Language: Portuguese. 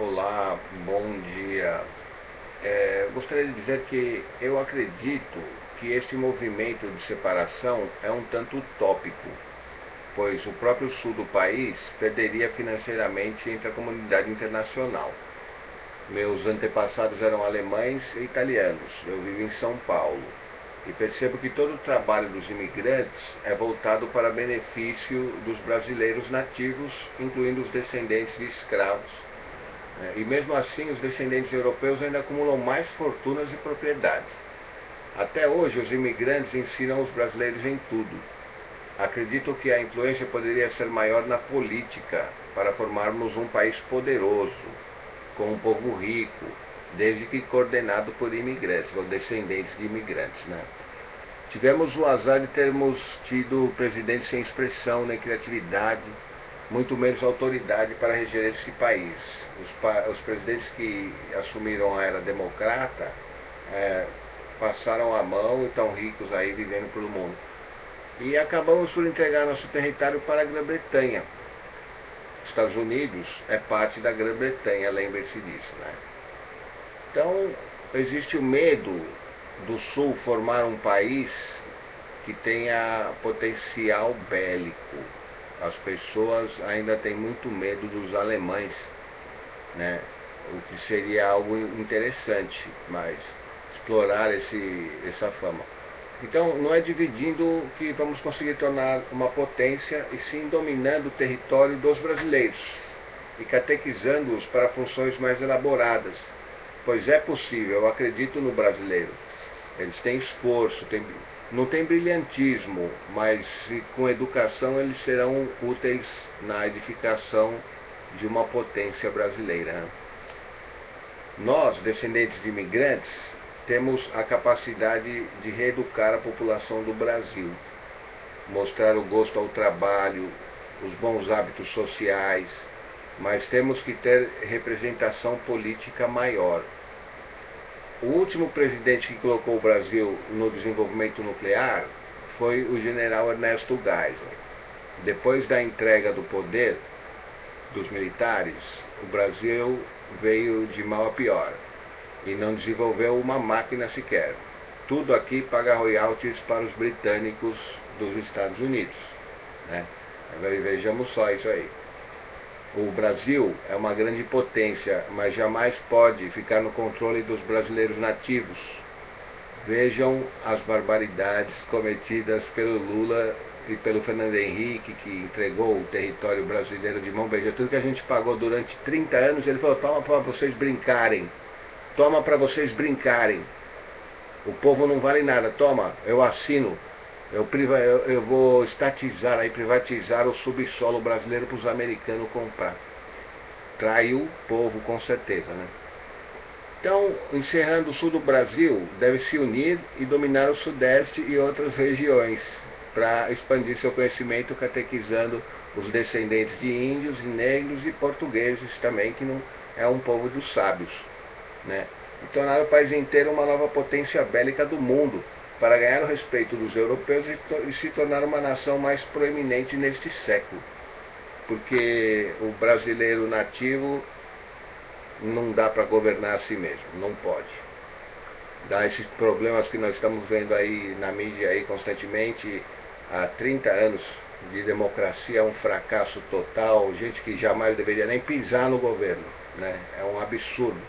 Olá, bom dia. É, gostaria de dizer que eu acredito que este movimento de separação é um tanto utópico, pois o próprio sul do país perderia financeiramente entre a comunidade internacional. Meus antepassados eram alemães e italianos, eu vivo em São Paulo e percebo que todo o trabalho dos imigrantes é voltado para benefício dos brasileiros nativos, incluindo os descendentes de escravos. Né? E mesmo assim, os descendentes europeus ainda acumulam mais fortunas e propriedades. Até hoje, os imigrantes ensinam os brasileiros em tudo. Acredito que a influência poderia ser maior na política, para formarmos um país poderoso, com um povo rico, desde que coordenado por imigrantes, ou descendentes de imigrantes. Né? Tivemos o azar de termos tido presidentes sem expressão nem criatividade, muito menos autoridade para reger esse país. Os, os presidentes que assumiram a era democrata é, passaram a mão e estão ricos aí vivendo pelo mundo. E acabamos por entregar nosso território para a Grã-Bretanha. Estados Unidos é parte da Grã-Bretanha, lembre-se disso. Né? Então, existe o medo do Sul formar um país que tenha potencial bélico. As pessoas ainda têm muito medo dos alemães, né? o que seria algo interessante, mas explorar esse, essa fama. Então, não é dividindo que vamos conseguir tornar uma potência, e sim dominando o território dos brasileiros e catequizando-os para funções mais elaboradas, pois é possível, eu acredito no brasileiro. Eles têm esforço, têm, não tem brilhantismo, mas com educação eles serão úteis na edificação de uma potência brasileira. Nós, descendentes de imigrantes, temos a capacidade de reeducar a população do Brasil, mostrar o gosto ao trabalho, os bons hábitos sociais, mas temos que ter representação política maior. O último presidente que colocou o Brasil no desenvolvimento nuclear foi o general Ernesto Geisel. Depois da entrega do poder dos militares, o Brasil veio de mal a pior e não desenvolveu uma máquina sequer. Tudo aqui paga royalties para os britânicos dos Estados Unidos. Né? Vejamos só isso aí. O Brasil é uma grande potência, mas jamais pode ficar no controle dos brasileiros nativos. Vejam as barbaridades cometidas pelo Lula e pelo Fernando Henrique, que entregou o território brasileiro de mão beijada. Tudo que a gente pagou durante 30 anos, ele falou: toma para vocês brincarem. Toma para vocês brincarem. O povo não vale nada. Toma, eu assino eu, eu, eu, vou estatizar, aí, privatizar o subsolo brasileiro para os americanos comprar. Traiu o povo, com certeza. Né? Então, encerrando o sul do Brasil, deve se unir e dominar o sudeste e outras regiões para expandir seu conhecimento, catequizando os descendentes de índios, negros e portugueses também, que não é um povo dos sábios. Né? E tornar o país inteiro uma nova potência bélica do mundo para ganhar o respeito dos europeus e, se tornar uma nação mais proeminente neste século. Porque o brasileiro nativo não dá para governar a si mesmo, não pode. Dá esses problemas que nós estamos vendo aí na mídia aí constantemente, há 30 anos de democracia é um fracasso total, gente que jamais deveria nem pisar no governo, né? É um absurdo.